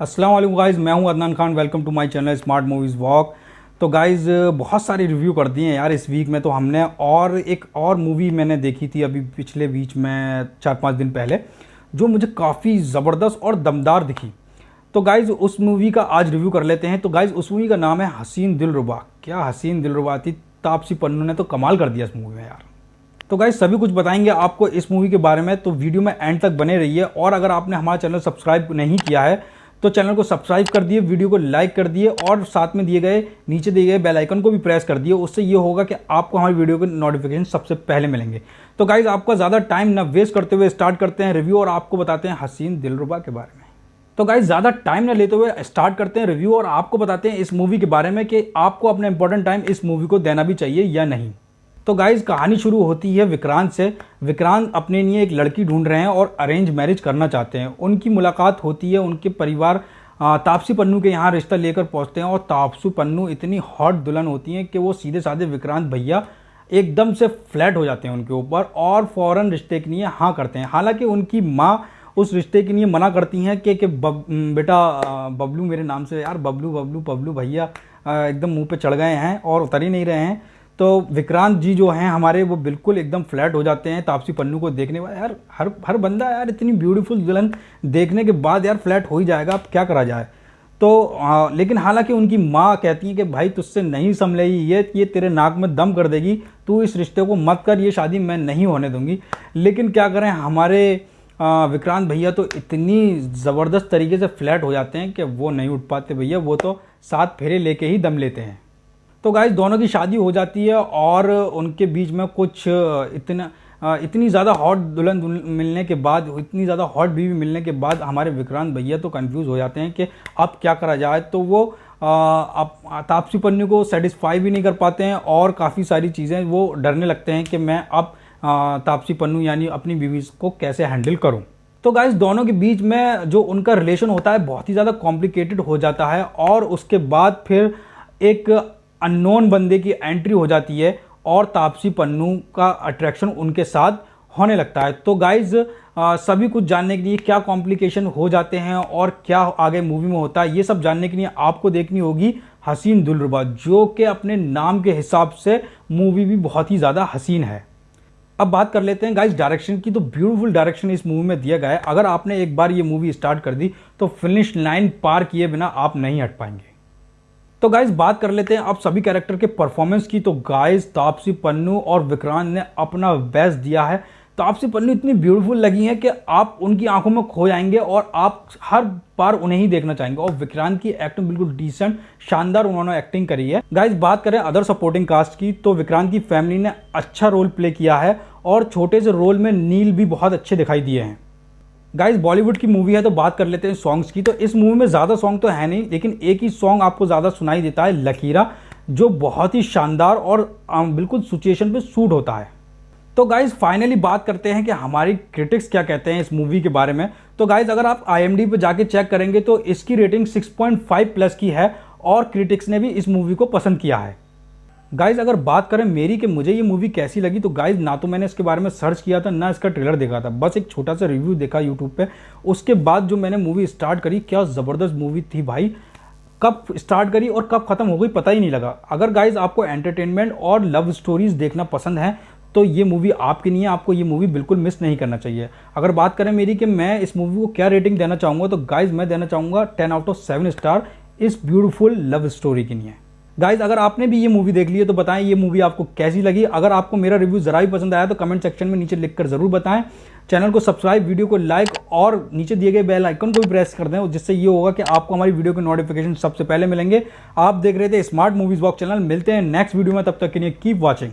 अस्सलाम वालेकुम गाइस, मैं हूँ Adnan Khan welcome to my channel smart movies walk तो गाइस, बहुत सारे रिव्यू कर दिए हैं यार इस वीक में तो हमने और एक और मूवी मैंने देखी थी अभी पिछले बीच में चार पाँच दिन पहले, जो मुझे काफ़ी ज़बरदस्त और दमदार दिखी। तो गाइज़ उस मूवी का आज रिव्यू कर लेते हैं। तो गाइज़ उस मूवी का नाम है हसीन दिलरुबा क्या हसीन दिलरुबा थी? तापसी पन्नू ने तो कमाल कर दिया इस मूवी में यार। तो गाइज़ सभी कुछ बताएँगे आपको इस मूवी के बारे में तो वीडियो में एंड तक बने रहिए। और अगर आपने हमारा चैनल सब्सक्राइब नहीं किया है तो चैनल को सब्सक्राइब कर दिए, वीडियो को लाइक कर दिए और साथ में दिए गए, नीचे दिए गए बेल आइकन को भी प्रेस कर दिए। उससे ये होगा कि आपको हमारी वीडियो के नोटिफिकेशन सबसे पहले मिलेंगे। तो गाइज़ आपका ज़्यादा टाइम ना वेस्ट करते हुए स्टार्ट करते हैं रिव्यू और आपको बताते हैं हसीन दिलरुबा के बारे में। तो गाइज़ ज़्यादा टाइम ना लेते हुए स्टार्ट करते हैं रिव्यू और आपको बताते हैं इस मूवी के बारे में कि आपको अपना इंपॉर्टेंट टाइम इस मूवी को देना भी चाहिए या नहीं। तो गाइज़ कहानी शुरू होती है विक्रांत से। विक्रांत अपने लिए एक लड़की ढूंढ रहे हैं और अरेंज मैरिज करना चाहते हैं। उनकी मुलाकात होती है उनके परिवार तापसी पन्नू के यहाँ रिश्ता लेकर पहुँचते हैं और तापसी पन्नू इतनी हॉट दुल्हन होती हैं कि वो सीधे साधे विक्रांत भैया एकदम से फ्लैट हो जाते हैं उनके ऊपर और फ़ौरन रिश्ते के लिए हाँ करते हैं। हालाँकि उनकी माँ उस रिश्ते के लिए मना करती हैं कि कि बब, बेटा बबलू मेरे नाम से यार बबलू बबलू बबलू भैया एकदम मुँह पे चढ़ गए हैं और उतर ही नहीं रहे हैं। तो विक्रांत जी जो हैं हमारे वो बिल्कुल एकदम फ्लैट हो जाते हैं तापसी पन्नू को देखने वाले यार हर हर बंदा यार इतनी ब्यूटीफुल दुल्हन देखने के बाद यार फ्लैट हो ही जाएगा अब क्या करा जाए? तो आ, लेकिन हालाँकि उनकी माँ कहती है कि भाई तुझसे नहीं संभलेगी ये ये तेरे नाक में दम कर देगी तू इस रिश्ते को मत कर ये शादी मैं नहीं होने दूँगी। लेकिन क्या करें हमारे विक्रांत भैया तो इतनी ज़बरदस्त तरीके से फ्लैट हो जाते हैं कि वो नहीं उठ पाते भैया वो तो सात फेरे लेके ही दम लेते हैं। तो गाइज़ दोनों की शादी हो जाती है और उनके बीच में कुछ इतना इतनी ज़्यादा हॉट दुल्हन मिलने के बाद, इतनी ज़्यादा हॉट बीवी मिलने के बाद हमारे विक्रांत भैया तो कंफ्यूज हो जाते हैं कि अब क्या करा जाए। तो वो अब तापसी पन्नी को सेटिस्फाई भी नहीं कर पाते हैं और काफ़ी सारी चीज़ें वो डरने लगते हैं कि मैं अब तापसी पन्नू यानी अपनी बीवी को कैसे हैंडल करूँ। तो गाइज़ दोनों के बीच में जो उनका रिलेशन होता है, बहुत ही ज़्यादा कॉम्प्लिकेटेड हो जाता है और उसके बाद फिर एक अननोन बंदे की एंट्री हो जाती है और तापसी पन्नू का अट्रैक्शन उनके साथ होने लगता है। तो गाइज़ सभी कुछ जानने के लिए क्या कॉम्प्लिकेशन हो जाते हैं और क्या आगे मूवी में होता है, ये सब जानने के लिए आपको देखनी होगी हसीन दुलरुबा, जो कि अपने नाम के हिसाब से मूवी भी बहुत ही ज़्यादा हसीन है। अब बात कर लेते हैं गाइस डायरेक्शन की। तो ब्यूटीफुल डायरेक्शन इस मूवी में दिया गया है। अगर आपने एक बार ये मूवी स्टार्ट कर दी तो फिनिश लाइन पार किए बिना आप नहीं हट पाएँगे। तो गाइज़ बात कर लेते हैं आप सभी कैरेक्टर के परफॉर्मेंस की। तो गाइज़ तापसी पन्नू और विक्रांत ने अपना बेस्ट दिया है। तापसी पन्नू, इतनी ब्यूटीफुल लगी हैं कि आप उनकी आँखों में खो जाएँगे और आप हर बार उन्हें ही देखना चाहेंगे। और विक्रांत की एक्टिंग बिल्कुल डिसेंट शानदार उन्होंने एक्टिंग करी है। गाइज़ बात करें अदर सपोर्टिंग कास्ट की तो विक्रांत की फैमिली ने अच्छा रोल प्ले किया है और छोटे से रोल में नील भी बहुत अच्छे दिखाई दिए हैं। गाइज़ बॉलीवुड की मूवी है तो बात कर लेते हैं सॉन्ग्स की। तो इस मूवी में ज़्यादा सॉन्ग तो है नहीं, लेकिन एक ही सॉन्ग आपको ज़्यादा सुनाई देता है, लकीरा, जो बहुत ही शानदार और बिल्कुल सिचुएशन पे सूट होता है। तो गाइज़ फाइनली बात करते हैं कि हमारी क्रिटिक्स क्या कहते हैं इस मूवी के बारे में। तो गाइज़ अगर आप आई एम पर जाके चेक करेंगे तो इसकी रेटिंग 6.5 प्लस की है और क्रिटिक्स ने भी इस मूवी को पसंद किया है। गाइज़ अगर बात करें मेरी कि मुझे ये मूवी कैसी लगी तो गाइज़ ना तो मैंने इसके बारे में सर्च किया था, ना इसका ट्रेलर देखा था। बस एक छोटा सा रिव्यू देखा यूट्यूब पे। उसके बाद जो मैंने मूवी स्टार्ट करी, क्या ज़बरदस्त मूवी थी भाई। कब स्टार्ट करी और कब खत्म हो गई, पता ही नहीं लगा। अगर गाइज़ आपको एंटरटेनमेंट और लव स्टोरीज देखना पसंद है तो ये मूवी आपके लिए आपको ये मूवी बिल्कुल मिस नहीं करना चाहिए। अगर बात करें मेरी कि मैं इस मूवी को क्या रेटिंग देना चाहूँगा तो गाइज़ मैं देना चाहूँगा ten out of seven star इस ब्यूटीफुल लव स्टोरी के लिए। गाइज़ अगर आपने भी ये मूवी देख ली है तो बताएँ ये मूवी आपको कैसी लगी। अगर आपको मेरा रिव्यू जरा भी पसंद आया तो कमेंट सेक्शन में नीचे लिखकर ज़रूर बताएँ। चैनल को सब्सक्राइब वीडियो को लाइक और नीचे दिए गए बेल आइकन को भी प्रेस कर दें जिससे ये होगा कि आपको हमारी वीडियो के नोटिफिकेशन सबसे पहले मिलेंगे। आप देख रहे थे स्मार्ट मूवीज़ वॉक चैनल मिलते हैं नेक्स्ट वीडियो में, तब तक के लिए कीप वॉचिंग